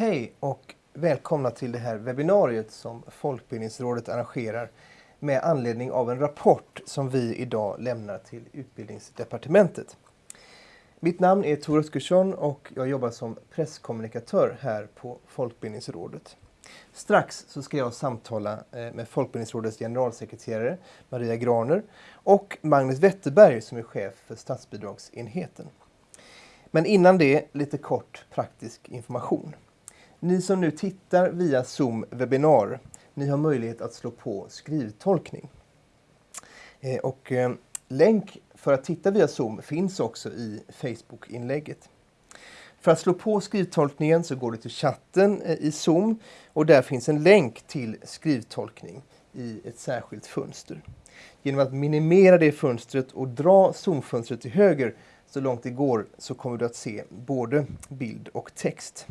Hej och välkomna till det här webbinariet som Folkbildningsrådet arrangerar med anledning av en rapport som vi idag lämnar till Utbildningsdepartementet. Mitt namn är Tor Oskarsson och jag jobbar som presskommunikatör här på Folkbildningsrådet. Strax så ska jag samtala eh, med Folkbildningsrådets generalsekreterare Maria Graner och Magnus Wetterberg som är chef för statsbidragsenheten. Men innan det lite kort praktisk information. Ni som nu tittar via Zoom webbinar, ni har möjlighet att slå på skrivtolkning. Eh, och eh, länk för att titta via Zoom finns också i Facebook-inlägget. För att slå på skrivtolkningen så går du till chatten eh, i Zoom och där finns en länk till skrivtolkning i ett särskilt fönster. Genom att minimera det fönstret och dra zoomfönstret till höger så långt det går så kommer du att se både bild och text.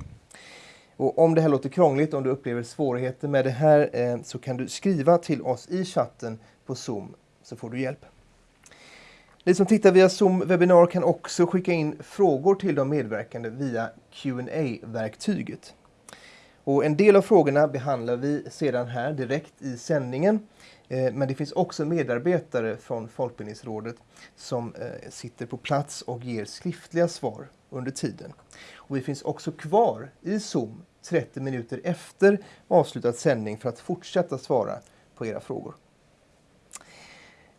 Och om det här låter krångligt, om du upplever svårigheter med det här eh, så kan du skriva till oss i chatten på Zoom så får du hjälp. Ni som tittar via Zoom webbinar kan också skicka in frågor till de medverkande via qa verktyget Och en del av frågorna behandlar vi sedan här direkt i sändningen. Eh, men det finns också medarbetare från Folkbildningsrådet som eh, sitter på plats och ger skriftliga svar under tiden. Och vi finns också kvar i Zoom 30 minuter efter avslutad sändning för att fortsätta svara på era frågor.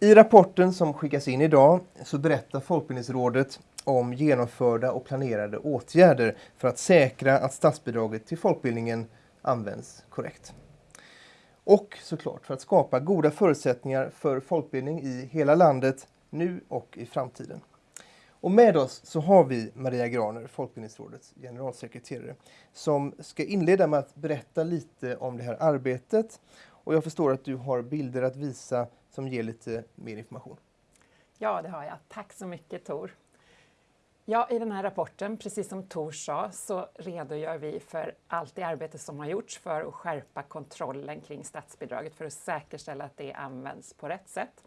I rapporten som skickas in idag så berättar Folkbildningsrådet om genomförda och planerade åtgärder för att säkra att statsbidraget till folkbildningen används korrekt. Och såklart för att skapa goda förutsättningar för folkbildning i hela landet nu och i framtiden. Och med oss så har vi Maria Graner, Folkbildningsrådets generalsekreterare, som ska inleda med att berätta lite om det här arbetet. Och jag förstår att du har bilder att visa som ger lite mer information. Ja, det har jag. Tack så mycket Tor. Ja, I den här rapporten, precis som Tor sa, så redogör vi för allt det arbete som har gjorts för att skärpa kontrollen kring statsbidraget för att säkerställa att det används på rätt sätt.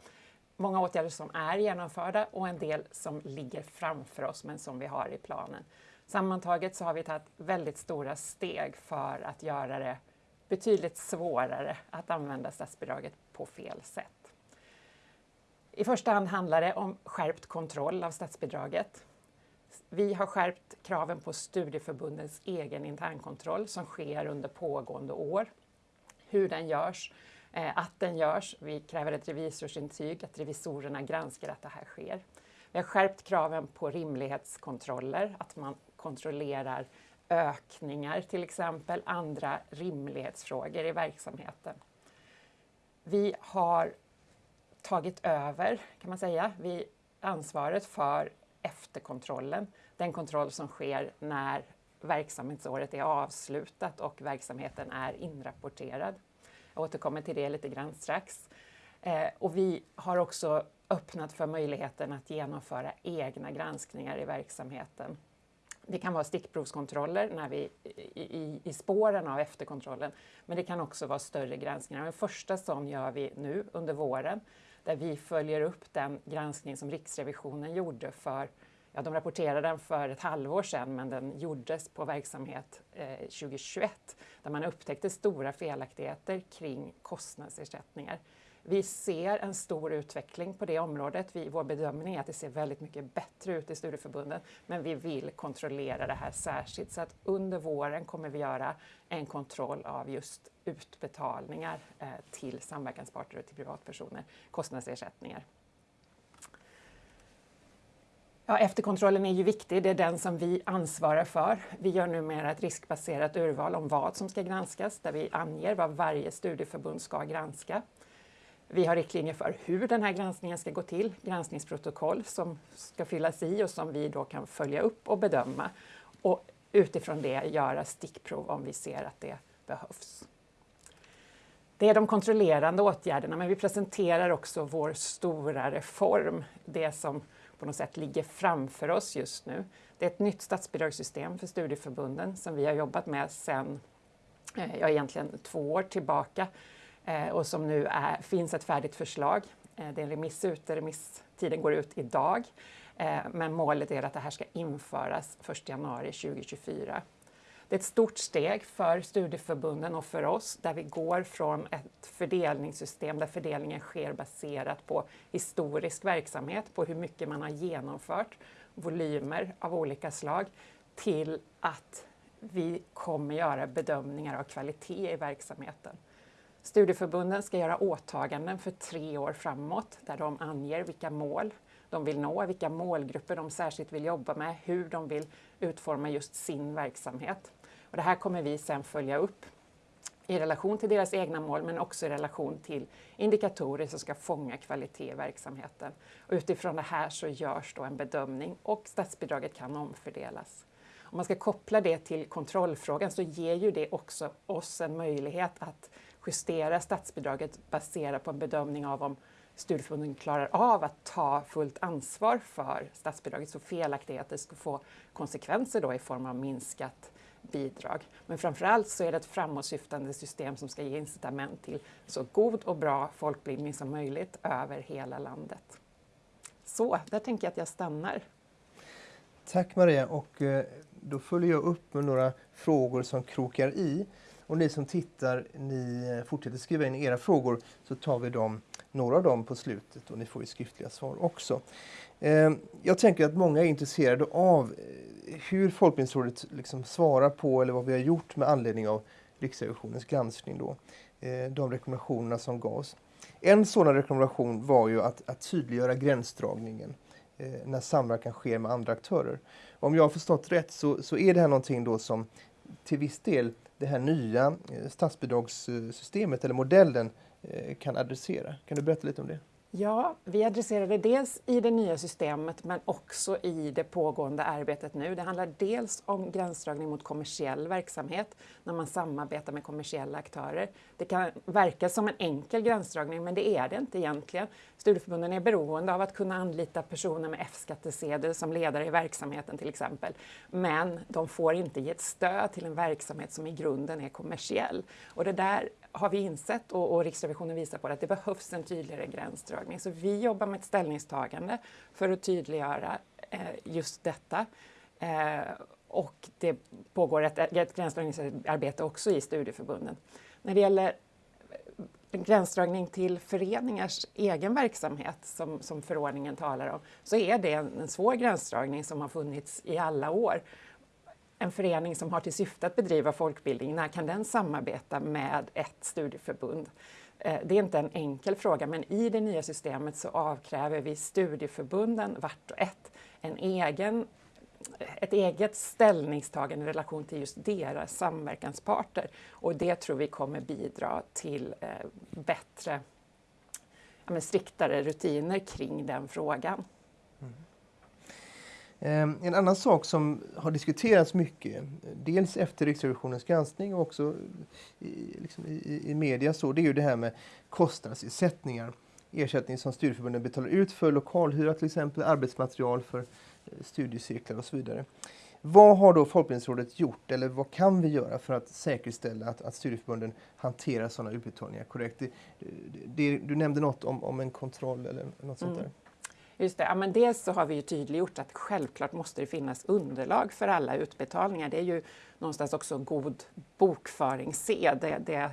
Många åtgärder som är genomförda och en del som ligger framför oss men som vi har i planen. Sammantaget så har vi tagit väldigt stora steg för att göra det betydligt svårare att använda statsbidraget på fel sätt. I första hand handlar det om skärpt kontroll av statsbidraget. Vi har skärpt kraven på studieförbundens egen internkontroll som sker under pågående år. Hur den görs, Eh, att den görs. Vi kräver ett revisorsintyg, att revisorerna granskar att det här sker. Vi har skärpt kraven på rimlighetskontroller, att man kontrollerar ökningar till exempel, andra rimlighetsfrågor i verksamheten. Vi har tagit över, kan man säga, vi ansvaret för efterkontrollen, den kontroll som sker när verksamhetsåret är avslutat och verksamheten är inrapporterad. Jag återkommer till det lite grann strax. Eh, och vi har också öppnat för möjligheten att genomföra egna granskningar i verksamheten. Det kan vara stickprovskontroller när vi, i, i, i spåren av efterkontrollen, men det kan också vara större granskningar. Den första sån gör vi nu under våren där vi följer upp den granskning som Riksrevisionen gjorde för Ja, de rapporterade den för ett halvår sedan men den gjordes på verksamhet eh, 2021 där man upptäckte stora felaktigheter kring kostnadsersättningar. Vi ser en stor utveckling på det området. Vi, vår bedömning är att det ser väldigt mycket bättre ut i studieförbunden men vi vill kontrollera det här särskilt så att under våren kommer vi göra en kontroll av just utbetalningar eh, till samverkansparter och till privatpersoner, kostnadsersättningar. Ja, efterkontrollen är ju viktig, det är den som vi ansvarar för. Vi gör numera ett riskbaserat urval om vad som ska granskas, där vi anger vad varje studieförbund ska granska. Vi har riktlinjer för hur den här granskningen ska gå till, granskningsprotokoll som ska fyllas i och som vi då kan följa upp och bedöma och utifrån det göra stickprov om vi ser att det behövs. Det är de kontrollerande åtgärderna, men vi presenterar också vår stora reform, det som på något sätt ligger framför oss just nu. Det är ett nytt statsbidragssystem för studieförbunden som vi har jobbat med sedan, eh, ja egentligen två år tillbaka eh, och som nu är, finns ett färdigt förslag. Eh, det är en remiss ute, remisstiden går ut idag. Men målet är att det här ska införas 1 januari 2024. Det är ett stort steg för studieförbunden och för oss där vi går från ett fördelningssystem där fördelningen sker baserat på historisk verksamhet, på hur mycket man har genomfört, volymer av olika slag, till att vi kommer göra bedömningar av kvalitet i verksamheten. Studieförbunden ska göra åtaganden för tre år framåt där de anger vilka mål de vill nå, vilka målgrupper de särskilt vill jobba med, hur de vill utforma just sin verksamhet. Och det här kommer vi sedan följa upp i relation till deras egna mål men också i relation till indikatorer som ska fånga kvalitet i verksamheten. Och utifrån det här så görs då en bedömning och statsbidraget kan omfördelas. Om man ska koppla det till kontrollfrågan så ger ju det också oss en möjlighet att justera statsbidraget baserat på en bedömning av om studieförbunden klarar av att ta fullt ansvar för statsbidraget så felaktigheter ska få konsekvenser då i form av minskat bidrag. Men framförallt så är det ett framåtsyftande system som ska ge incitament till så god och bra folkbildning som möjligt över hela landet. Så, där tänker jag att jag stannar. Tack Maria och eh, då följer jag upp med några frågor som krokar i. Och ni som tittar, ni eh, fortsätter skriva in era frågor så tar vi dem, några av dem på slutet och ni får ju skriftliga svar också. Ehm, jag tänker att många är intresserade av eh, hur Folkbildningsrådet liksom svarar på eller vad vi har gjort med anledning av Riksrevisionens granskning. Då, eh, de rekommendationerna som gavs. En sådan rekommendation var ju att, att tydliggöra gränsdragningen när samverkan sker med andra aktörer. Om jag har förstått rätt så, så är det här någonting då som till viss del det här nya eh, statsbidragssystemet eller modellen eh, kan adressera. Kan du berätta lite om det? Ja, vi adresserar det dels i det nya systemet men också i det pågående arbetet nu. Det handlar dels om gränsdragning mot kommersiell verksamhet när man samarbetar med kommersiella aktörer. Det kan verka som en enkel gränsdragning men det är det inte egentligen. Studieförbunden är beroende av att kunna anlita personer med F-skattesedel som ledare i verksamheten till exempel. Men de får inte ge ett stöd till en verksamhet som i grunden är kommersiell. Och det där har vi insett och, och Riksrevisionen visar på att det behövs en tydligare gränsdragning. Så vi jobbar med ett ställningstagande för att tydliggöra eh, just detta. Eh, och det pågår ett, ett gränsdragningsarbete också i studieförbunden. När det gäller en gränsdragning till föreningars egen verksamhet som, som förordningen talar om, så är det en, en svår gränsdragning som har funnits i alla år en förening som har till syfte att bedriva folkbildning, när kan den samarbeta med ett studieförbund? Eh, det är inte en enkel fråga, men i det nya systemet så avkräver vi studieförbunden vart och ett en egen, ett eget ställningstagande i relation till just deras samverkansparter. Och det tror vi kommer bidra till eh, bättre, ja, striktare rutiner kring den frågan. Mm. Ehm, en annan sak som har diskuterats mycket, dels efter Riksrevisionens granskning och också i, liksom i, i media, så, det är ju det här med kostnadsersättningar. Ersättning som studieförbunden betalar ut för lokalhyra till exempel, arbetsmaterial för eh, studiecirklar och så vidare. Vad har då Folkbildningsrådet gjort eller vad kan vi göra för att säkerställa att, att studieförbunden hanterar sådana utbetalningar korrekt? Det, det, du nämnde något om, om en kontroll eller något sånt där. Just det, ja, men dels så har vi ju tydliggjort att självklart måste det finnas underlag för alla utbetalningar. Det är ju någonstans också god bokföringssed. Det, det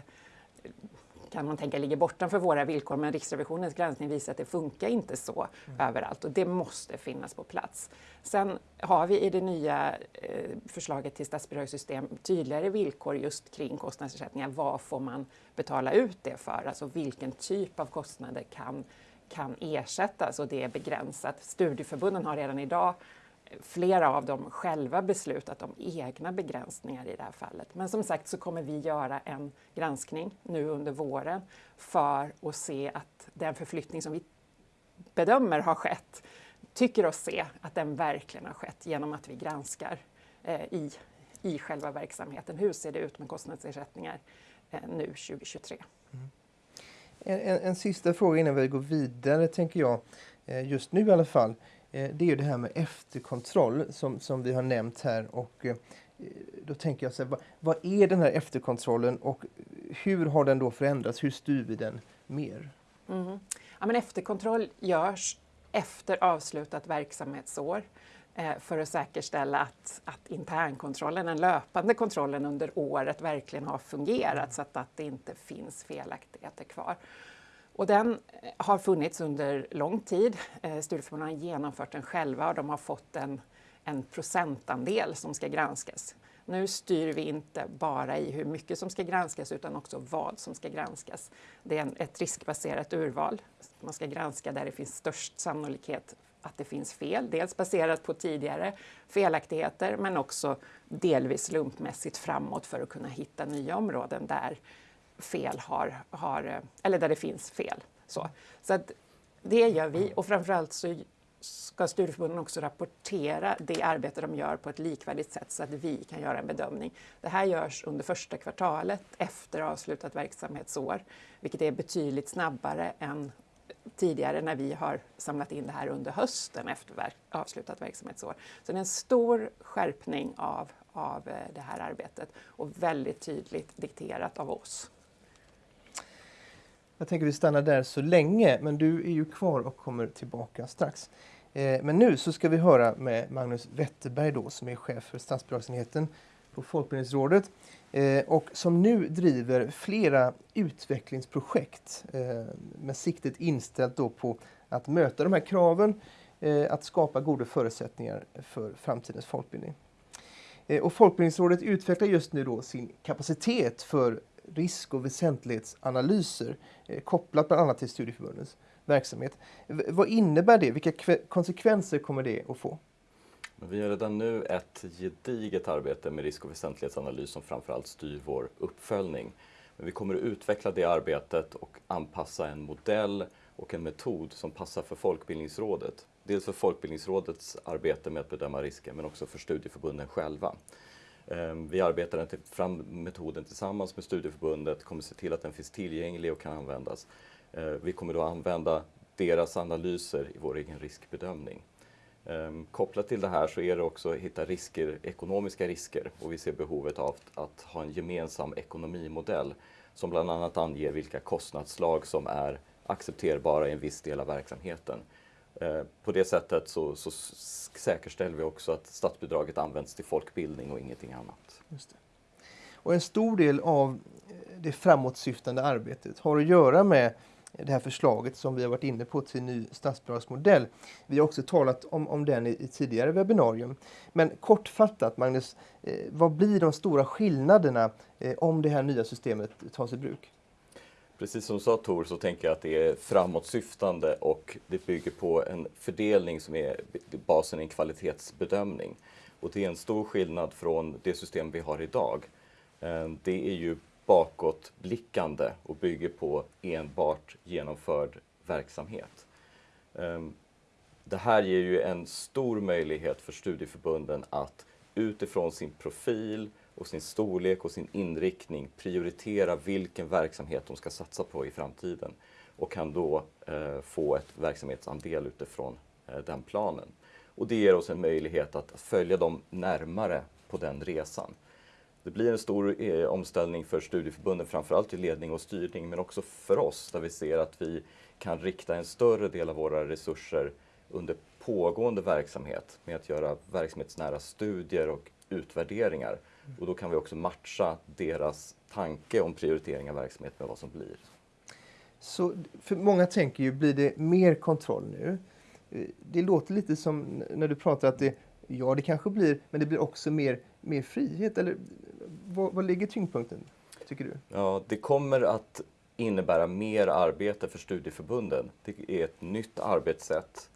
kan man tänka ligger bortanför våra villkor, men Riksrevisionens granskning visar att det funkar inte så mm. överallt och det måste finnas på plats. Sen har vi i det nya eh, förslaget till statsbidragssystem tydligare villkor just kring kostnadsersättningar. Vad får man betala ut det för? Alltså vilken typ av kostnader kan kan ersättas och det är begränsat. Studieförbunden har redan idag eh, flera av dem själva beslutat om egna begränsningar i det här fallet. Men som sagt så kommer vi göra en granskning nu under våren för att se att den förflyttning som vi bedömer har skett, tycker oss se att den verkligen har skett genom att vi granskar eh, i, i själva verksamheten. Hur ser det ut med kostnadsersättningar eh, nu 2023? Mm. En, en, en, sista fråga innan vi går vidare, tänker jag, eh, just nu i alla fall. Eh, det är ju det här med efterkontroll som, som vi har nämnt här. Och eh, då tänker jag så här, vad, vad, är den här efterkontrollen och hur har den då förändrats? Hur styr vi den mer? Mm. Ja, men efterkontroll görs efter avslutat verksamhetsår. Eh, för att säkerställa att, att internkontrollen, den löpande kontrollen under året verkligen har fungerat så att, att det inte finns felaktigheter kvar. Och den eh, har funnits under lång tid. Eh, Studieförbunden har genomfört den själva och de har fått en, en procentandel som ska granskas. Nu styr vi inte bara i hur mycket som ska granskas utan också vad som ska granskas. Det är en, ett riskbaserat urval. Man ska granska där det finns störst sannolikhet att det finns fel. Dels baserat på tidigare felaktigheter men också delvis slumpmässigt framåt för att kunna hitta nya områden där fel har, har eh, eller där det finns fel. Så, så att det gör vi och framförallt så ska studieförbunden också rapportera det arbete de gör på ett likvärdigt sätt så att vi kan göra en bedömning. Det här görs under första kvartalet efter avslutat verksamhetsår, vilket är betydligt snabbare än tidigare när vi har samlat in det här under hösten efter avslutat verksamhetsår. Så det är en stor skärpning av, av eh, det här arbetet och väldigt tydligt dikterat av oss. Jag tänker vi stannar där så länge, men du är ju kvar och kommer tillbaka strax. Eh, men nu så ska vi höra med Magnus Wetterberg då, som är chef för statsbidragsenheten på Folkbildningsrådet eh, och som nu driver flera utvecklingsprojekt eh, med siktet inställt då på att möta de här kraven, eh, att skapa goda förutsättningar för framtidens folkbildning. Eh, och Folkbildningsrådet utvecklar just nu då sin kapacitet för risk och väsentlighetsanalyser eh, kopplat bland annat till studieförbundens verksamhet. V vad innebär det? Vilka konsekvenser kommer det att få? Vi har redan nu ett gediget arbete med risk och väsentlighetsanalys som framförallt styr vår uppföljning. Men vi kommer att utveckla det arbetet och anpassa en modell och en metod som passar för Folkbildningsrådet. Dels för Folkbildningsrådets arbete med att bedöma risker men också för studieförbunden själva. Ehm, vi arbetar fram metoden tillsammans med studieförbundet, kommer se till att den finns tillgänglig och kan användas. Ehm, vi kommer då använda deras analyser i vår egen riskbedömning. Ehm, kopplat till det här så är det också att hitta risker, ekonomiska risker och vi ser behovet av att ha en gemensam ekonomimodell som bland annat anger vilka kostnadsslag som är accepterbara i en viss del av verksamheten. Eh, på det sättet så, så säkerställer vi också att statsbidraget används till folkbildning och ingenting annat. Just det. Och en stor del av det framåtsyftande arbetet har att göra med det här förslaget som vi har varit inne på till ny statsbidragsmodell. Vi har också talat om, om den i, i tidigare webbinarium. Men kortfattat, Magnus, eh, vad blir de stora skillnaderna eh, om det här nya systemet tas i bruk? Precis som du sa Tor så tänker jag att det är framåtsyftande och det bygger på en fördelning som är basen i en kvalitetsbedömning. Och det är en stor skillnad från det system vi har idag. Eh, det är ju bakåtblickande och bygger på enbart genomförd verksamhet. Ehm, det här ger ju en stor möjlighet för studieförbunden att utifrån sin profil och sin storlek och sin inriktning prioritera vilken verksamhet de ska satsa på i framtiden och kan då eh, få ett verksamhetsandel utifrån eh, den planen. Och det ger oss en möjlighet att följa dem närmare på den resan. Det blir en stor eh, omställning för studieförbunden, framförallt i ledning och styrning, men också för oss där vi ser att vi kan rikta en större del av våra resurser under pågående verksamhet med att göra verksamhetsnära studier och utvärderingar och då kan vi också matcha deras tanke om prioritering av verksamhet med vad som blir. Så för många tänker ju, blir det mer kontroll nu? Eh, det låter lite som när du pratar att det, ja det kanske blir, men det blir också mer, mer frihet. Eller vad, ligger tyngdpunkten, tycker du? Ja, det kommer att innebära mer arbete för studieförbunden. Det är ett nytt arbetssätt.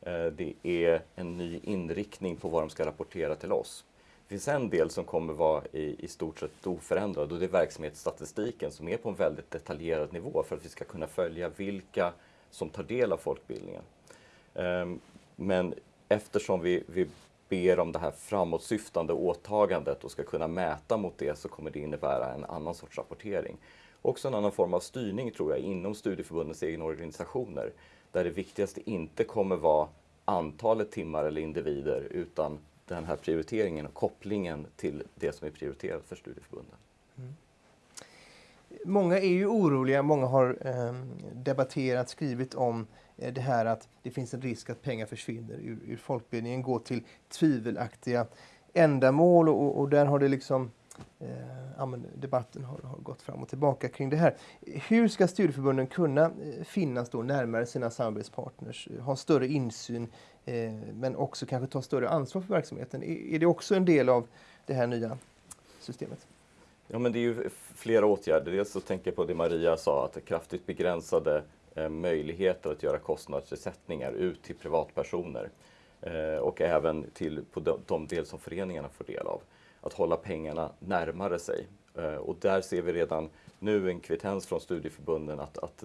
Eh, det är en ny inriktning på vad de ska rapportera till oss. Det finns en del som kommer vara i, i stort sett oförändrad och det är verksamhetsstatistiken som är på en väldigt detaljerad nivå för att vi ska kunna följa vilka som tar del av folkbildningen. Ehm, men eftersom vi, vi ber om det här framåtsyftande åtagandet och ska kunna mäta mot det så kommer det innebära en annan sorts rapportering. Också en annan form av styrning tror jag inom studieförbundens egna organisationer där det viktigaste inte kommer vara antalet timmar eller individer utan den här prioriteringen och kopplingen till det som är prioriterat för studieförbunden. Mm många är ju oroliga, många har eh, debatterat, skrivit om eh, det här att det finns en risk att pengar försvinner ur, ur folkbildningen, går till tvivelaktiga ändamål och, och där har det liksom eh, debatten har, har, gått fram och tillbaka kring det här. Hur ska studieförbunden kunna eh, finnas då närmare sina samarbetspartners, eh, ha större insyn eh, men också kanske ta större ansvar för verksamheten? Är, är det också en del av det här nya systemet? Ja, men det är ju flera åtgärder. Dels så tänker jag på det Maria sa, att kraftigt begränsade eh, möjligheter att göra kostnadsersättningar ut till privatpersoner eh, och även till på de, de del som föreningarna får del av. Att hålla pengarna närmare sig. Eh, och där ser vi redan nu en kvittens från studieförbunden att, att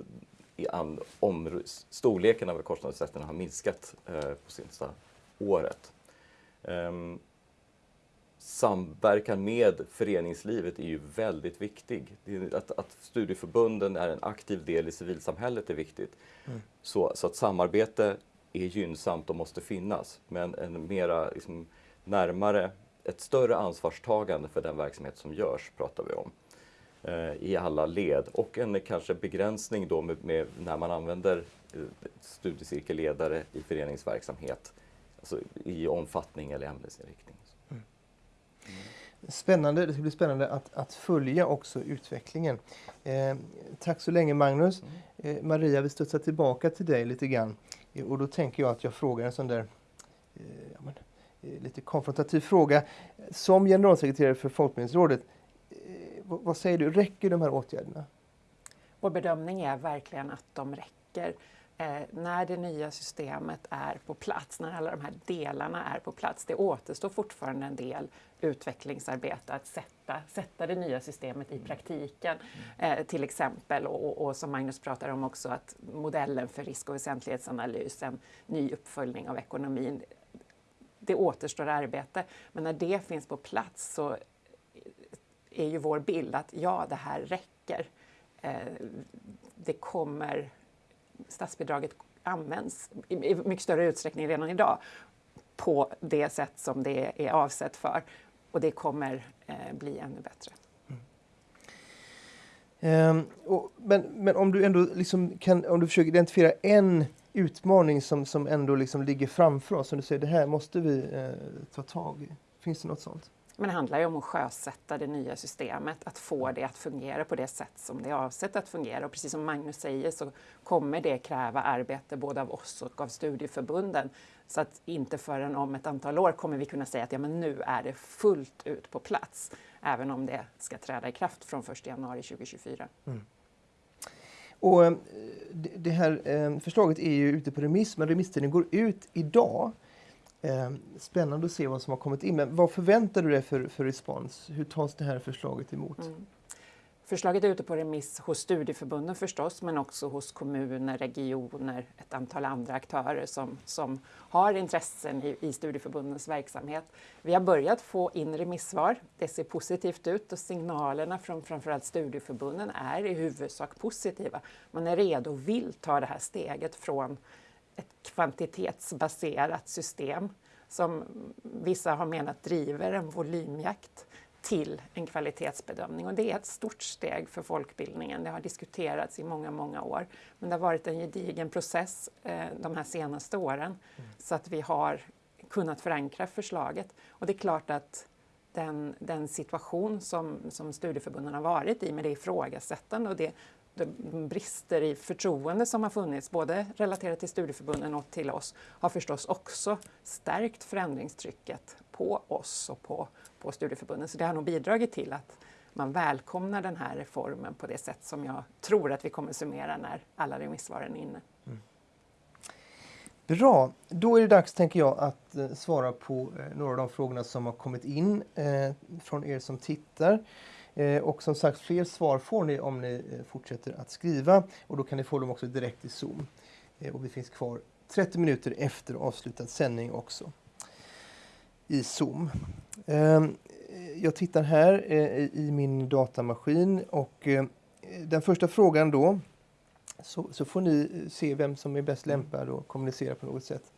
i an, om, storleken av kostnadsersättningarna har minskat eh, på senaste året. Um, samverkan med föreningslivet är ju väldigt viktig. Att, att studieförbunden är en aktiv del i civilsamhället är viktigt. Mm. Så, så att samarbete är gynnsamt och måste finnas. Men en mera liksom, närmare, ett större ansvarstagande för den verksamhet som görs pratar vi om eh, i alla led och en kanske begränsning då med, med när man använder eh, studiecirkelledare i föreningsverksamhet, alltså i omfattning eller ämnesinriktning. Spännande, det ska bli spännande att, att följa också utvecklingen. Eh, tack så länge Magnus. Eh, Maria, vi studsar tillbaka till dig lite grann. Eh, och då tänker jag att jag frågar en sån där eh, ja, men, eh, lite konfrontativ fråga. Som generalsekreterare för Folkbildningsrådet, eh, vad, vad säger du, räcker de här åtgärderna? Vår bedömning är verkligen att de räcker eh, när det nya systemet är på plats, när alla de här delarna är på plats. Det återstår fortfarande en del utvecklingsarbete att sätta, sätta det nya systemet i praktiken. Eh, till exempel, och, och, som Magnus pratar om också, att modellen för risk och väsentlighetsanalys, en ny uppföljning av ekonomin, det återstår arbete. Men när det finns på plats så är ju vår bild att ja, det här räcker. Eh, det kommer statsbidraget används i mycket större utsträckning redan idag på det sätt som det är avsett för. Och det kommer eh, bli ännu bättre. Mm. Um, och, men, men om du ändå liksom kan, om du försöker identifiera en utmaning som, som ändå liksom ligger framför oss, som du säger, det här måste vi eh, ta tag i. Finns det något sånt? Men det handlar ju om att sjösätta det nya systemet, att få det att fungera på det sätt som det är avsett att fungera. Och precis som Magnus säger så kommer det kräva arbete både av oss och av studieförbunden. Så att inte förrän om ett antal år kommer vi kunna säga att ja, men nu är det fullt ut på plats, även om det ska träda i kraft från 1 januari 2024. Mm. Och eh, det här eh, förslaget är ju ute på remiss, men remisstiden går ut idag. Eh, spännande att se vad som har kommit in. Men vad förväntar du dig för, för respons? Hur tas det här förslaget emot? Mm. Förslaget är ute på remiss hos studieförbunden förstås, men också hos kommuner, regioner, ett antal andra aktörer som, som har intressen i, i studieförbundens verksamhet. Vi har börjat få in remissvar. Det ser positivt ut och signalerna från framförallt studieförbunden är i huvudsak positiva. Man är redo och vill ta det här steget från ett kvantitetsbaserat system som vissa har menat driver en volymjakt till en kvalitetsbedömning. Och det är ett stort steg för folkbildningen. Det har diskuterats i många, många år. Men det har varit en gedigen process eh, de här senaste åren mm. så att vi har kunnat förankra förslaget. Och det är klart att den, den situation som, som studieförbunden har varit i med det ifrågasättande och det de brister i förtroende som har funnits, både relaterat till studieförbunden och till oss, har förstås också stärkt förändringstrycket på oss och på, på studieförbunden. Så det har nog bidragit till att man välkomnar den här reformen på det sätt som jag tror att vi kommer summera när alla remissvaren är inne. Mm. Bra, då är det dags tänker jag att eh, svara på eh, några av de frågorna som har kommit in eh, från er som tittar. Eh, och som sagt, fler svar får ni om ni eh, fortsätter att skriva och då kan ni få dem också direkt i Zoom. Eh, och vi finns kvar 30 minuter efter avslutad sändning också i Zoom. Ehm, jag tittar här i min datamaskin och den första frågan då så, så, får ni se vem som är bäst lämpad att kommunicera på något sätt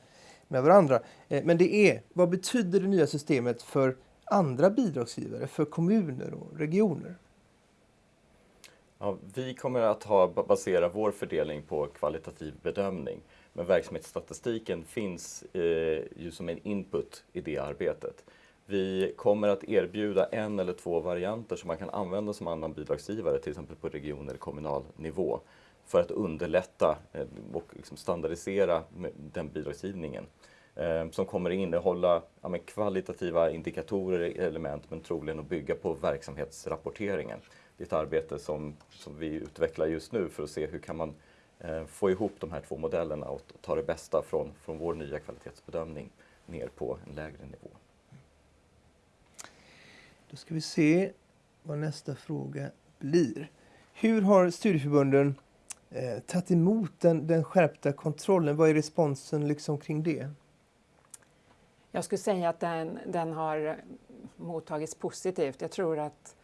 med varandra. Men det är, vad betyder det nya systemet för andra bidragsgivare, för kommuner och regioner? Ja, vi kommer att ha, basera vår fördelning på kvalitativ bedömning. Men verksamhetsstatistiken finns eh, ju som en input i det arbetet. Vi kommer att erbjuda en eller två varianter som man kan använda som annan bidragsgivare, till exempel på region eller kommunal nivå, för att underlätta eh, och liksom standardisera den bidragsgivningen. Eh, som kommer att innehålla ja, kvalitativa indikatorer, element, men troligen att bygga på verksamhetsrapporteringen. Det är ett arbete som, som vi utvecklar just nu för att se hur kan man eh, få ihop de här två modellerna och ta det bästa från, från vår nya kvalitetsbedömning ner på en lägre nivå. Då ska vi se vad nästa fråga blir. Hur har studieförbunden eh, tagit emot den, den skärpta kontrollen? Vad är responsen liksom kring det? Jag skulle säga att den, den har mottagits positivt. Jag tror att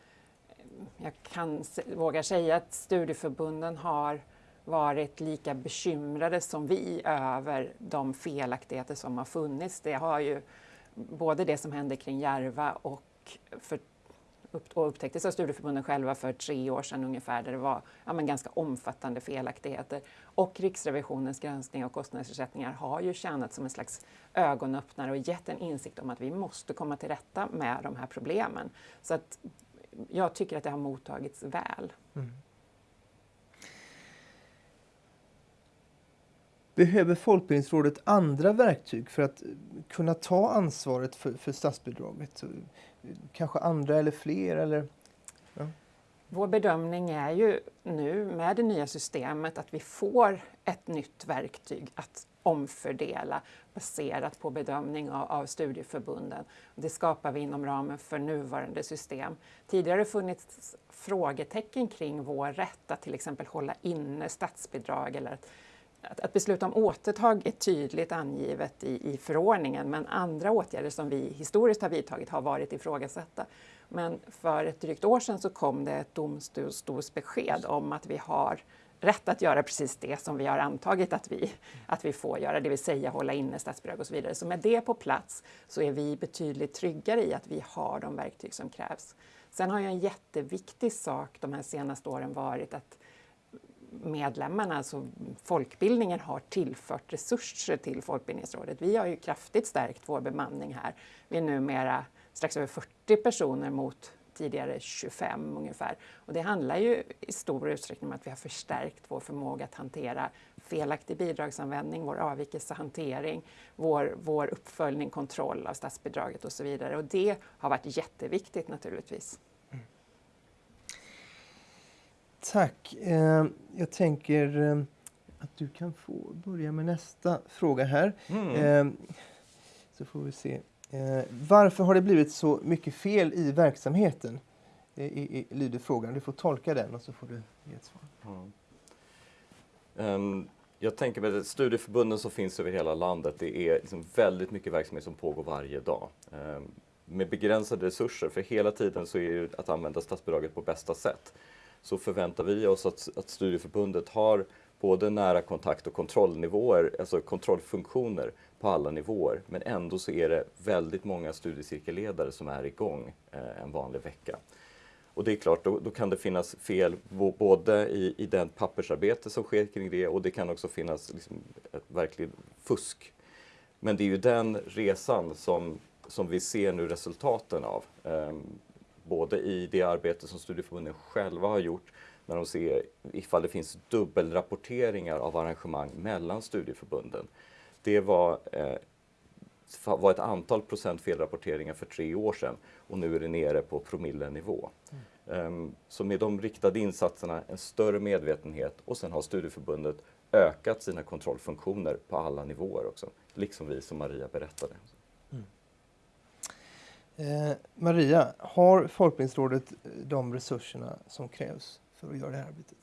eh, jag kan våga säga att studieförbunden har varit lika bekymrade som vi över de felaktigheter som har funnits. Det har ju både det som hände kring Järva och, för, och upptäcktes av studieförbunden själva för tre år sedan ungefär, där det var ja, men ganska omfattande felaktigheter. Och Riksrevisionens granskning av kostnadsersättningar har ju tjänat som en slags ögonöppnare och gett en insikt om att vi måste komma till rätta med de här problemen. Så att jag tycker att det har mottagits väl. Mm. Behöver Folkbildningsrådet andra verktyg för att kunna ta ansvaret för, för statsbidraget? Kanske andra eller fler? Eller? Ja. Vår bedömning är ju nu med det nya systemet att vi får ett nytt verktyg att omfördela baserat på bedömning av, av studieförbunden. Det skapar vi inom ramen för nuvarande system. Tidigare har det funnits frågetecken kring vår rätt att till exempel hålla inne statsbidrag eller att att, att besluta om återtag är tydligt angivet i, i förordningen men andra åtgärder som vi historiskt har vidtagit har varit ifrågasatta. Men för ett drygt år sedan så kom det ett domstolsbesked om att vi har rätt att göra precis det som vi har antagit att vi, att vi får göra, det vill säga hålla inne statsbidrag och så vidare. Så med det på plats så är vi betydligt tryggare i att vi har de verktyg som krävs. Sen har ju en jätteviktig sak de här senaste åren varit att medlemmarna, alltså folkbildningen, har tillfört resurser till Folkbildningsrådet. Vi har ju kraftigt stärkt vår bemanning här. Vi är numera strax över 40 personer mot tidigare 25 ungefär. Och det handlar ju i stor utsträckning om att vi har förstärkt vår förmåga att hantera felaktig bidragsanvändning, vår avvikelsehantering, vår, vår uppföljning, kontroll av statsbidraget och så vidare. Och det har varit jätteviktigt naturligtvis. Tack. Eh, jag tänker eh, att du kan få börja med nästa fråga här. Mm. Eh, så får vi se. Varför har det blivit så mycket fel i verksamheten? I, lyder frågan. Du får tolka den och så får du ge ett svar. Mm. Um, jag tänker med studieförbunden som finns över hela landet, det är liksom väldigt mycket verksamhet som pågår varje dag. Um, med begränsade resurser, för hela tiden så är det att använda statsbidraget på bästa sätt så förväntar vi oss att, att studieförbundet har både nära kontakt och kontrollnivåer, alltså kontrollfunktioner på alla nivåer. Men ändå så är det väldigt många studiecirkelledare som är igång eh, en vanlig vecka. Och det är klart, då, då kan det finnas fel både i, i den pappersarbete som sker kring det och det kan också finnas liksom ett verkligt fusk. Men det är ju den resan som, som vi ser nu resultaten av. Um, både i det arbete som studieförbunden själva har gjort när de ser ifall det finns dubbelrapporteringar av arrangemang mellan studieförbunden. Det var, eh, var ett antal procent felrapporteringar för tre år sedan och nu är det nere på promillenivå. Mm. Um, så med de riktade insatserna, en större medvetenhet och sen har studieförbundet ökat sina kontrollfunktioner på alla nivåer också, liksom vi som Maria berättade. Eh, Maria, har Folkbildningsrådet eh, de resurserna som krävs för att göra det här arbetet?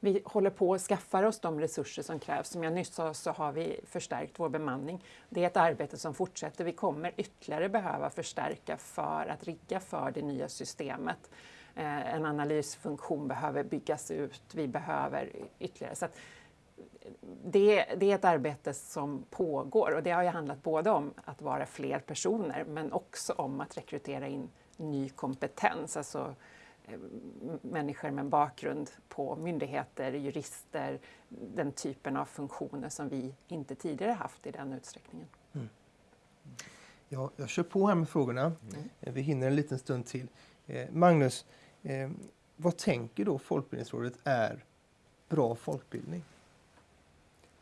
Vi håller på att skaffa oss de resurser som krävs. Som jag nyss sa så har vi förstärkt vår bemanning. Det är ett arbete som fortsätter. Vi kommer ytterligare behöva förstärka för att rigga för det nya systemet. Eh, en analysfunktion behöver byggas ut. Vi behöver ytterligare. Så det, det, är ett arbete som pågår och det har ju handlat både om att vara fler personer men också om att rekrytera in ny kompetens, alltså människor med bakgrund på myndigheter, jurister, den typen av funktioner som vi inte tidigare haft i den utsträckningen. Mm. Ja, jag kör på här med frågorna. Mm. Vi hinner en liten stund till. Eh, Magnus, eh, vad tänker då Folkbildningsrådet är bra folkbildning?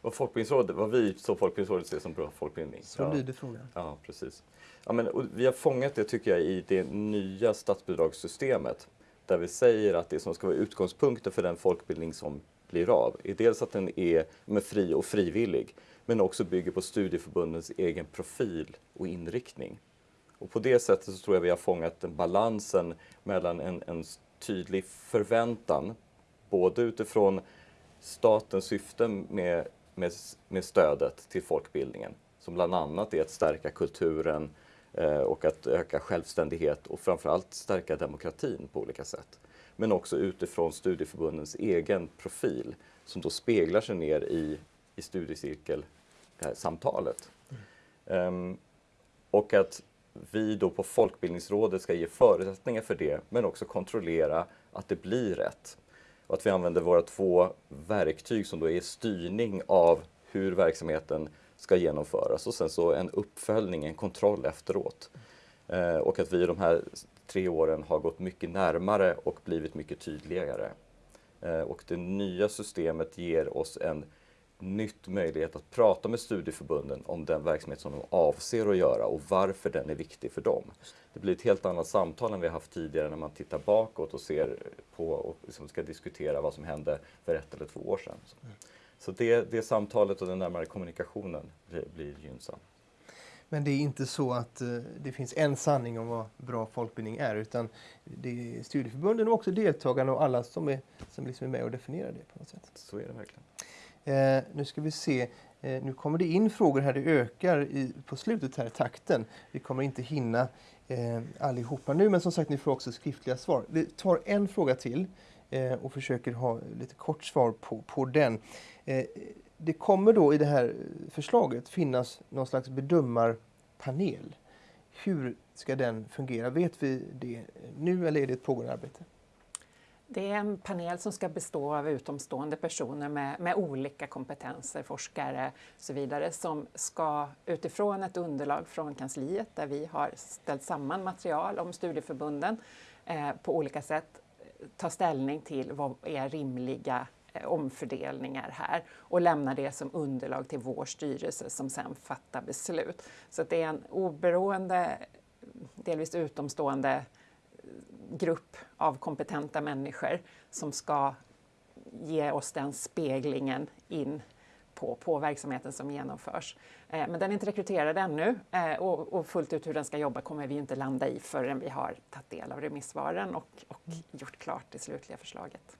Vad, folkbildningsrådet, vad vi som Folkbildningsrådet ser som bra folkbildning? Så ja. lyder frågan. Ja, precis. Ja, men, vi har fångat det tycker jag i det nya statsbidragssystemet där vi säger att det som ska vara utgångspunkten för den folkbildning som blir av är dels att den är med fri och frivillig men också bygger på studieförbundens egen profil och inriktning. Och på det sättet så tror jag vi har fångat den balansen mellan en, en tydlig förväntan både utifrån statens syften med, med, med stödet till folkbildningen som bland annat är att stärka kulturen, Eh, och att öka självständighet och framförallt stärka demokratin på olika sätt. Men också utifrån studieförbundens egen profil som då speglar sig ner i, i studiecirkelsamtalet. Mm. Ehm, um, och att vi då på Folkbildningsrådet ska ge förutsättningar för det men också kontrollera att det blir rätt. Och att vi använder våra två verktyg som då är styrning av hur verksamheten ska genomföras och sen så en uppföljning, en kontroll efteråt. Eh, och att vi de här tre åren har gått mycket närmare och blivit mycket tydligare. Eh, och det nya systemet ger oss en nytt möjlighet att prata med studieförbunden om den verksamhet som de avser att göra och varför den är viktig för dem. Det blir ett helt annat samtal än vi haft tidigare när man tittar bakåt och ser på och liksom ska diskutera vad som hände för ett eller två år sedan. Så det, det samtalet och den närmare kommunikationen blir, blir gynnsam. Men det är inte så att uh, det finns en sanning om vad bra folkbildning är utan det är studieförbunden och också deltagarna och alla som är, som liksom är med och definierar det på något sätt. Så är det verkligen. Eh, nu ska vi se. Eh, nu kommer det in frågor här, det ökar i, på slutet här takten. Vi kommer inte hinna eh, allihopa nu men som sagt ni får också skriftliga svar. Vi tar en fråga till eh, och försöker ha lite kort svar på, på den. Eh, det kommer då i det här förslaget finnas någon slags bedömarpanel. Hur ska den fungera? Vet vi det nu eller är det ett pågående arbete? Det är en panel som ska bestå av utomstående personer med, med, olika kompetenser, forskare och så vidare, som ska utifrån ett underlag från kansliet där vi har ställt samman material om studieförbunden eh, på olika sätt eh, ta ställning till vad är rimliga eh, omfördelningar här och lämna det som underlag till vår styrelse som sedan fattar beslut. Så det är en oberoende, delvis utomstående grupp av kompetenta människor som ska ge oss den speglingen in på, på verksamheten som genomförs. Eh, men den är inte rekryterad ännu eh, och, och, fullt ut hur den ska jobba kommer vi inte landa i förrän vi har tagit del av remissvaren och, och gjort klart det slutliga förslaget.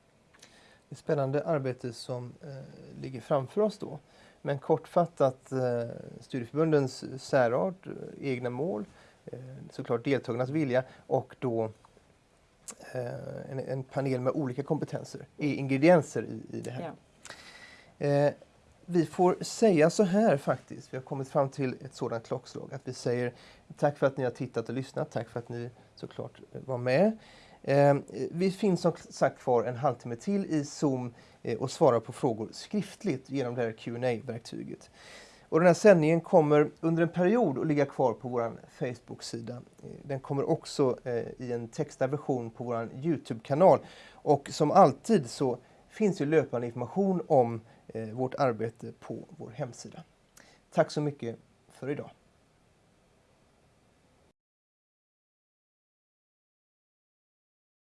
Det är spännande arbete som eh, ligger framför oss då. Men kortfattat eh, studieförbundens särart, eh, egna mål, eh, såklart deltagarnas vilja och då en, en, panel med olika kompetenser är ingredienser i, i det här. Ja. Vi får säga så här faktiskt, vi har kommit fram till ett sådant klockslag, att vi säger tack för att ni har tittat och lyssnat, tack för att ni såklart var med. Eh, vi finns som sagt kvar en halvtimme till i Zoom eh, och svarar på frågor skriftligt genom det här qa verktyget och den här sändningen kommer under en period att ligga kvar på vår Facebook-sida. Den kommer också eh, i en textad version på vår Youtube-kanal. Och som alltid så finns ju löpande information om eh, vårt arbete på vår hemsida. Tack så mycket för idag.